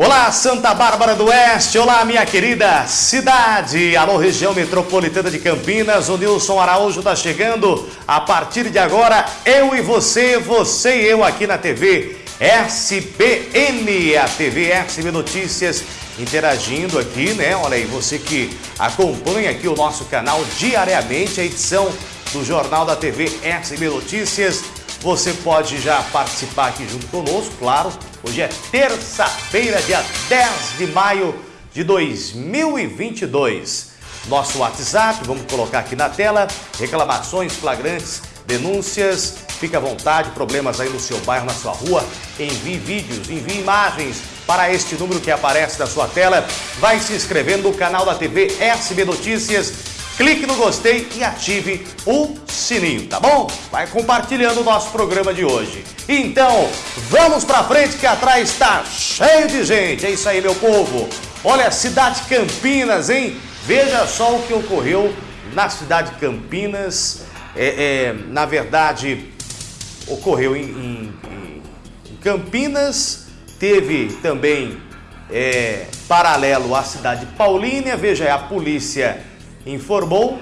Olá, Santa Bárbara do Oeste, olá, minha querida cidade, alô, região metropolitana de Campinas, o Nilson Araújo está chegando. A partir de agora, eu e você, você e eu aqui na TV SBN, a TV SB Notícias, interagindo aqui, né? Olha aí, você que acompanha aqui o nosso canal diariamente, a edição do Jornal da TV SB Notícias. Você pode já participar aqui junto conosco, claro. Hoje é terça-feira, dia 10 de maio de 2022. Nosso WhatsApp, vamos colocar aqui na tela, reclamações flagrantes, denúncias, fique à vontade, problemas aí no seu bairro, na sua rua, envie vídeos, envie imagens para este número que aparece na sua tela. Vai se inscrevendo no canal da TV SB Notícias clique no gostei e ative o sininho, tá bom? Vai compartilhando o nosso programa de hoje. Então, vamos pra frente que atrás está cheio de gente. É isso aí, meu povo. Olha, cidade Campinas, hein? Veja só o que ocorreu na cidade de Campinas. É, é na verdade, ocorreu em, em, em Campinas, teve também é, paralelo à cidade de Paulínia. Veja aí, a polícia informou,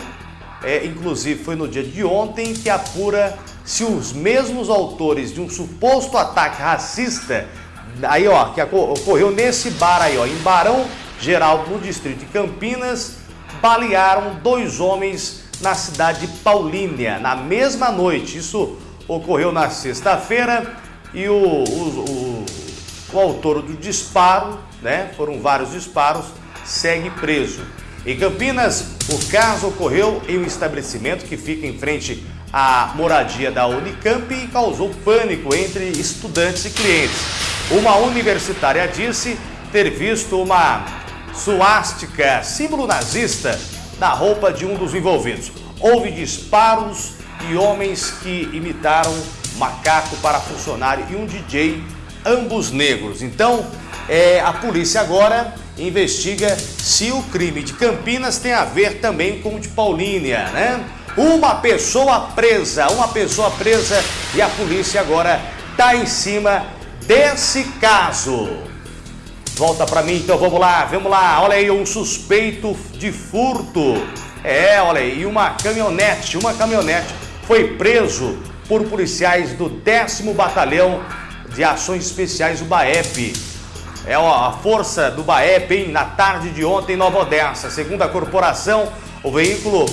é, inclusive foi no dia de ontem, que apura se os mesmos autores de um suposto ataque racista, aí ó, que ocorreu nesse bar aí ó, em Barão Geraldo, no distrito de Campinas, balearam dois homens na cidade de Paulínia, na mesma noite. Isso ocorreu na sexta-feira e o, o, o, o autor do disparo, né, foram vários disparos, segue preso. Em Campinas, o caso ocorreu em um estabelecimento que fica em frente à moradia da Unicamp e causou pânico entre estudantes e clientes. Uma universitária disse ter visto uma suástica, símbolo nazista, na roupa de um dos envolvidos. Houve disparos e homens que imitaram macaco para funcionário e um DJ, ambos negros. Então, é, a polícia agora investiga se o crime de Campinas tem a ver também com o de Paulínia, né? Uma pessoa presa, uma pessoa presa e a polícia agora está em cima desse caso. Volta para mim, então vamos lá, vamos lá. Olha aí, um suspeito de furto. É, olha aí, uma caminhonete, uma caminhonete foi preso por policiais do 10 Batalhão de Ações Especiais, o BAEP. É a força do BAEP, hein? Na tarde de ontem em Nova Odessa. Segundo a corporação, o veículo,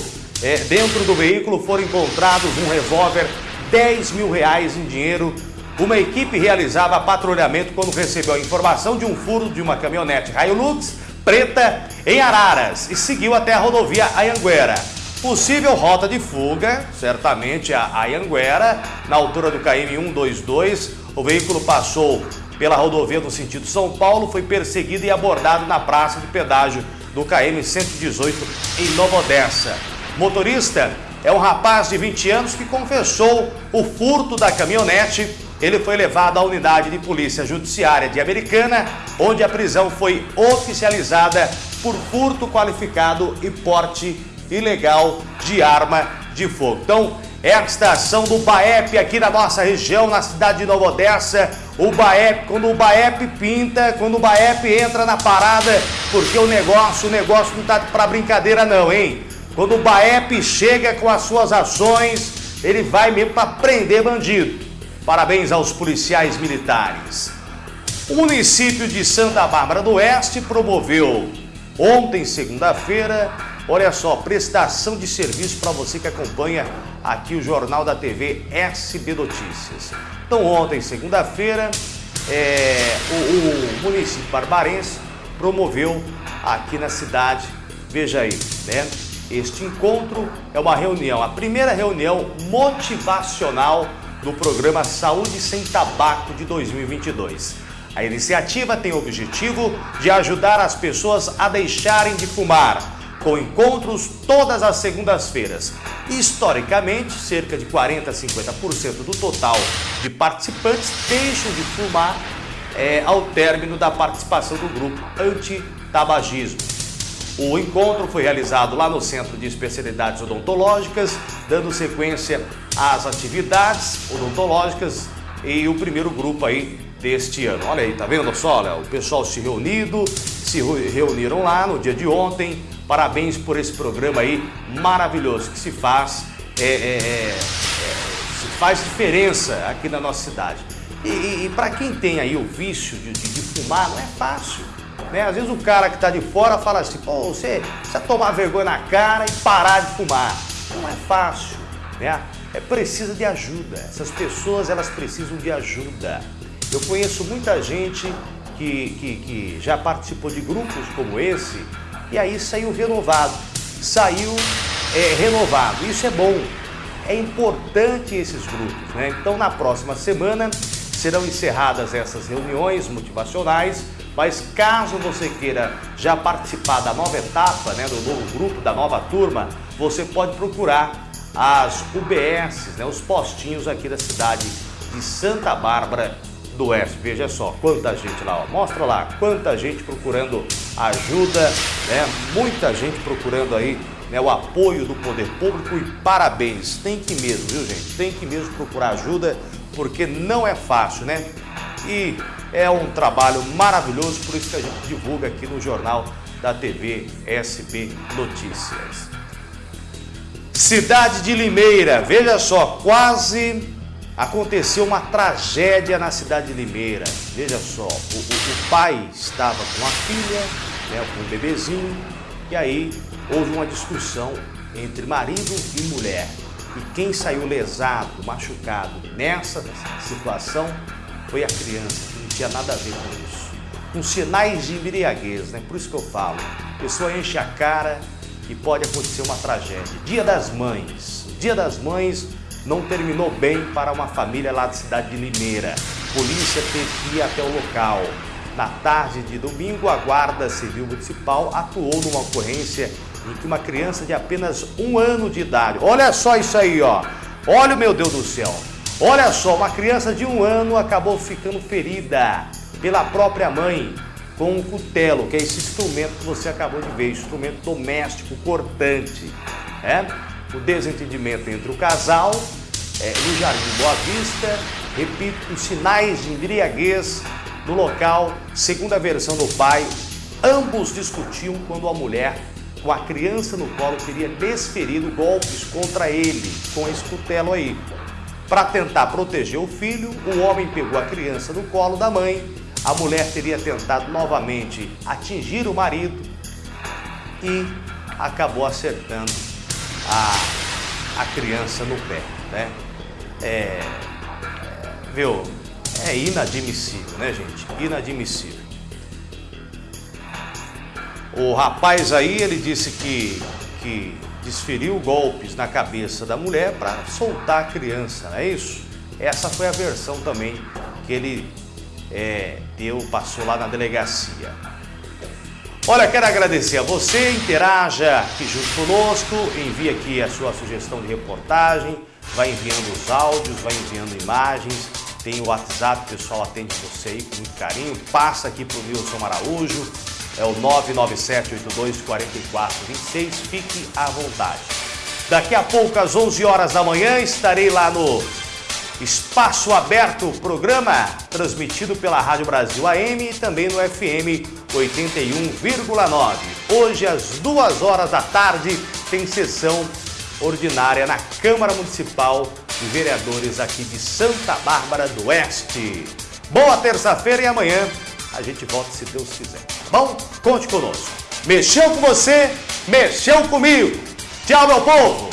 é, dentro do veículo foram encontrados um revólver, 10 mil reais em dinheiro. Uma equipe realizava patrulhamento quando recebeu a informação de um furo de uma caminhonete Hilux preta em Araras e seguiu até a rodovia Ayanguera. Possível rota de fuga, certamente a Ayanguera, na altura do KM 122. O veículo passou pela rodovia no sentido São Paulo, foi perseguido e abordado na praça de pedágio do KM 118 em Nova Odessa. Motorista é um rapaz de 20 anos que confessou o furto da caminhonete. Ele foi levado à unidade de polícia judiciária de Americana, onde a prisão foi oficializada por furto qualificado e porte ilegal de arma de fogo. Então, é a estação do BAEP aqui na nossa região, na cidade de Nova Odessa. O BAEP, quando o BAEP pinta, quando o BAEP entra na parada, porque o negócio, o negócio não tá para brincadeira não, hein? Quando o BAEP chega com as suas ações, ele vai mesmo para prender bandido. Parabéns aos policiais militares. O município de Santa Bárbara do Oeste promoveu ontem, segunda-feira, olha só, prestação de serviço para você que acompanha aqui o Jornal da TV SB Notícias. Então ontem, segunda-feira, é, o, o, município barbarense promoveu aqui na cidade, veja aí, né? Este encontro é uma reunião, a primeira reunião motivacional do programa Saúde Sem Tabaco de 2022. A iniciativa tem o objetivo de ajudar as pessoas a deixarem de fumar, com encontros todas as segundas-feiras. Historicamente, cerca de 40 a 50% do total de participantes deixam de fumar é, ao término da participação do grupo anti-tabagismo. O encontro foi realizado lá no Centro de Especialidades Odontológicas, dando sequência às atividades odontológicas e o primeiro grupo aí deste ano. Olha aí, tá vendo só? O pessoal se reunido, se reuniram lá no dia de ontem. Parabéns por esse programa aí maravilhoso que se faz, é, é, é, se faz diferença aqui na nossa cidade. E, e, e para quem tem aí o vício de, de, de fumar, não é fácil. Né? Às vezes o cara que está de fora fala assim, pô, você precisa tomar vergonha na cara e parar de fumar. Não é fácil, né? É precisa de ajuda. Essas pessoas, elas precisam de ajuda. Eu conheço muita gente que, que, que já participou de grupos como esse e aí saiu renovado, saiu é, renovado. Isso é bom, é importante esses grupos. Né? Então, na próxima semana serão encerradas essas reuniões motivacionais, mas caso você queira já participar da nova etapa, né, do novo grupo, da nova turma, você pode procurar as UBS, né, os postinhos aqui da cidade de Santa Bárbara do Oeste. Veja só quanta gente lá, ó. mostra lá quanta gente procurando ajuda, né? muita gente procurando aí né, o apoio do poder público e parabéns, tem que mesmo, viu gente? Tem que mesmo procurar ajuda porque não é fácil, né? E é um trabalho maravilhoso, por isso que a gente divulga aqui no jornal da TV SB Notícias. Cidade de Limeira, veja só, quase aconteceu uma tragédia na cidade de Limeira. Veja só, o, o, o pai estava com a filha, né, com um bebezinho, e aí houve uma discussão entre marido e mulher. E quem saiu lesado, machucado nessa situação foi a criança, que não tinha nada a ver com isso. Com sinais de embriaguez, né? Por isso que eu falo. A pessoa enche a cara e pode acontecer uma tragédia. Dia das Mães. Dia das Mães não terminou bem para uma família lá da cidade de Limeira. polícia teve que ir até o local. Na tarde de domingo, a Guarda Civil Municipal atuou numa ocorrência em que uma criança de apenas um ano de idade, olha só isso aí, ó, olha meu Deus do céu, olha só, uma criança de um ano acabou ficando ferida pela própria mãe com um cutelo, que é esse instrumento que você acabou de ver, instrumento doméstico cortante, é? O desentendimento entre o casal é, no Jardim Boa Vista, repito, com sinais de embriaguez no local, segundo a versão do pai, ambos discutiam quando a mulher, com a criança no colo, teria desferido golpes contra ele com esse cutelo aí. Para tentar proteger o filho, o homem pegou a criança no colo da mãe, a mulher teria tentado novamente atingir o marido e acabou acertando a, a criança no pé, né? É, é, viu? É inadmissível, né, gente? Inadmissível. O rapaz aí, ele disse que, que desferiu golpes na cabeça da mulher para soltar a criança, não é isso? Essa foi a versão também que ele é, deu, passou lá na delegacia. Olha, quero agradecer a você, interaja aqui junto conosco, envie aqui a sua sugestão de reportagem, vai enviando os áudios, vai enviando imagens, tem o WhatsApp, o pessoal atende você aí com muito carinho, passa aqui para o Wilson Araújo, é o 997824426, fique à vontade. Daqui a pouco, às 11 horas da manhã, estarei lá no Espaço Aberto, programa transmitido pela Rádio Brasil AM e também no FM 81,9. Hoje, às duas horas da tarde, tem sessão ordinária na Câmara Municipal de Vereadores aqui de Santa Bárbara do Oeste. Boa terça-feira e amanhã a gente volta se Deus quiser. Tá bom? Conte conosco. Mexeu com você, mexeu comigo. Tchau, meu povo!